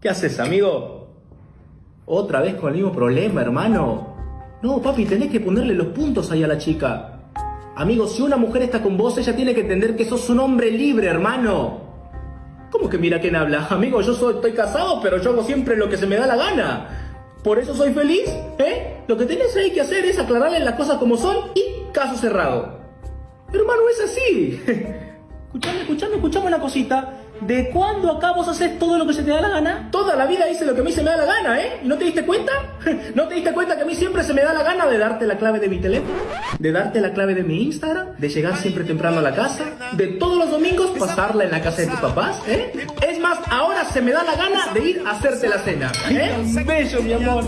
¿Qué haces, amigo? Otra vez con el mismo problema, hermano. No, papi, tenés que ponerle los puntos ahí a la chica. Amigo, si una mujer está con vos, ella tiene que entender que sos un hombre libre, hermano. ¿Cómo que mira quién habla? Amigo, yo soy, estoy casado, pero yo hago siempre lo que se me da la gana. Por eso soy feliz, ¿eh? Lo que tenés ahí que hacer es aclararle las cosas como son y caso cerrado. Hermano, es así. Escuchame, escuchame, escuchame una cosita. ¿De cuándo acá vos haces todo lo que se te da la gana? Toda la vida hice lo que a mí se me da la gana, ¿eh? ¿No te diste cuenta? ¿No te diste cuenta que a mí siempre se me da la gana de darte la clave de mi teléfono? ¿De darte la clave de mi Instagram? ¿De llegar siempre temprano a la casa? ¿De todos los domingos pasarla en la casa de tus papás? ¿Eh? Es más, ahora se me da la gana de ir a hacerte la cena, ¿eh? Beso, mi amor.